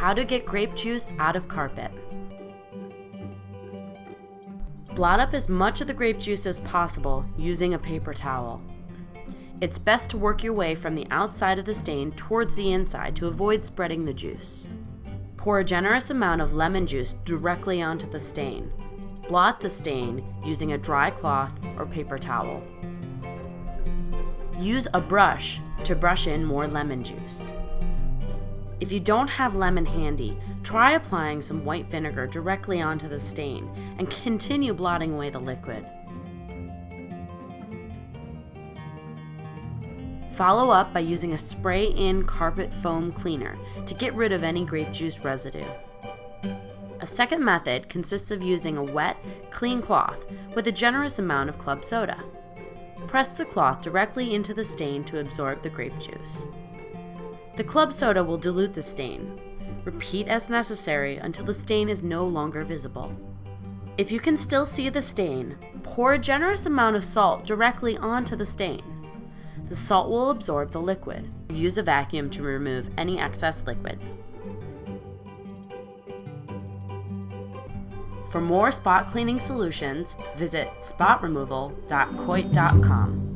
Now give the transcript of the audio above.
How to get grape juice out of carpet. Blot up as much of the grape juice as possible using a paper towel. It's best to work your way from the outside of the stain towards the inside to avoid spreading the juice. Pour a generous amount of lemon juice directly onto the stain. Blot the stain using a dry cloth or paper towel. Use a brush to brush in more lemon juice. If you don't have lemon handy, try applying some white vinegar directly onto the stain and continue blotting away the liquid. Follow up by using a spray-in carpet foam cleaner to get rid of any grape juice residue. A second method consists of using a wet, clean cloth with a generous amount of club soda. Press the cloth directly into the stain to absorb the grape juice. The club soda will dilute the stain. Repeat as necessary until the stain is no longer visible. If you can still see the stain, pour a generous amount of salt directly onto the stain. The salt will absorb the liquid. Use a vacuum to remove any excess liquid. For more spot cleaning solutions, visit spotremoval.coit.com.